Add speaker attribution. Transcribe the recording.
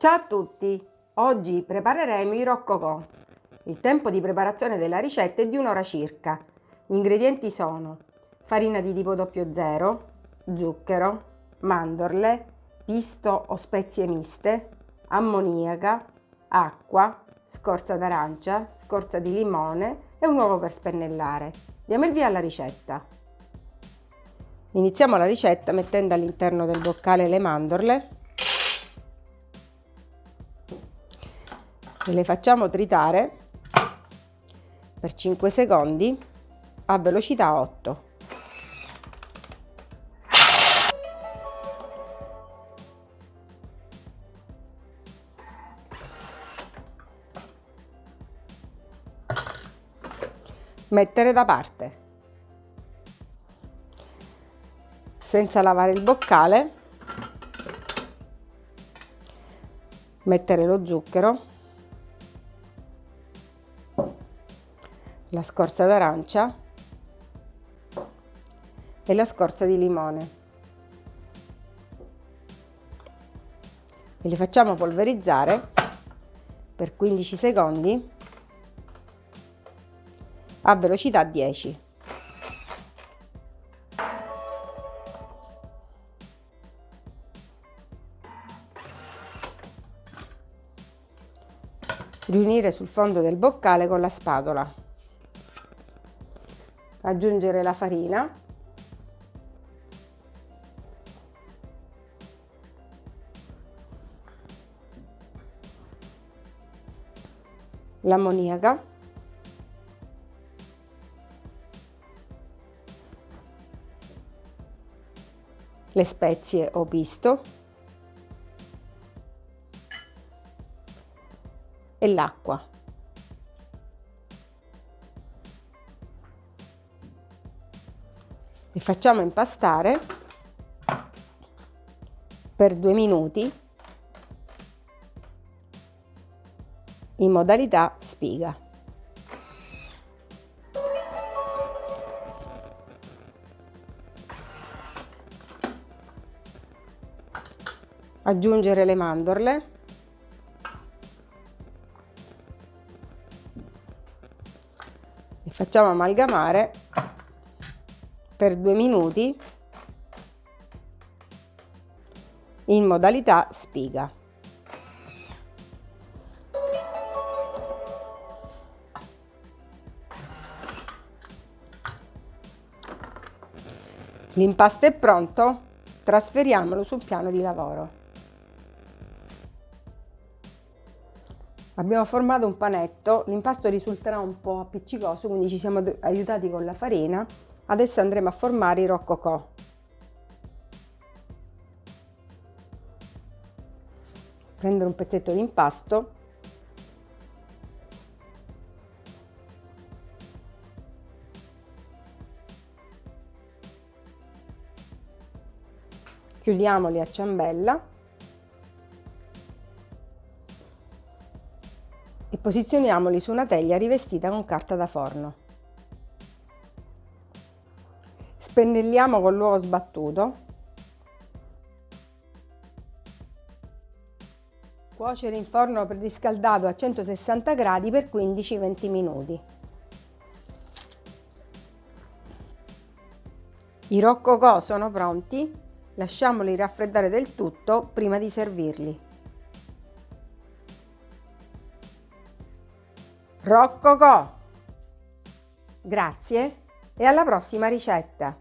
Speaker 1: Ciao a tutti! Oggi prepareremo i roccocò. Il tempo di preparazione della ricetta è di un'ora circa. Gli ingredienti sono farina di tipo 00, zucchero, mandorle, pisto o spezie miste, ammoniaca, acqua, scorza d'arancia, scorza di limone e un uovo per spennellare. Diamo il via alla ricetta. Iniziamo la ricetta mettendo all'interno del boccale le mandorle e le facciamo tritare per 5 secondi a velocità 8. Mettere da parte. Senza lavare il boccale, mettere lo zucchero la scorza d'arancia e la scorza di limone. E li facciamo polverizzare per 15 secondi a velocità 10. Riunire sul fondo del boccale con la spatola aggiungere la farina. L'ammoniaca. Le spezie o pisto e l'acqua li facciamo impastare per due minuti in modalità spiga. Aggiungere le mandorle facciamo amalgamare per due minuti in modalità spiga. L'impasto è pronto, trasferiamolo sul piano di lavoro. Abbiamo formato un panetto, l'impasto risulterà un po' appiccicoso, quindi ci siamo aiutati con la farina Adesso andremo a formare i roccocò. Prendere un pezzetto di impasto chiudiamoli a ciambella e posizioniamoli su una teglia rivestita con carta da forno. Spennelliamo con l'uovo sbattuto. Cuocere in forno preriscaldato a 160 gradi per 15-20 minuti. I roccocò sono pronti lasciamoli raffreddare del tutto prima di servirli. Roccocò grazie e alla prossima ricetta!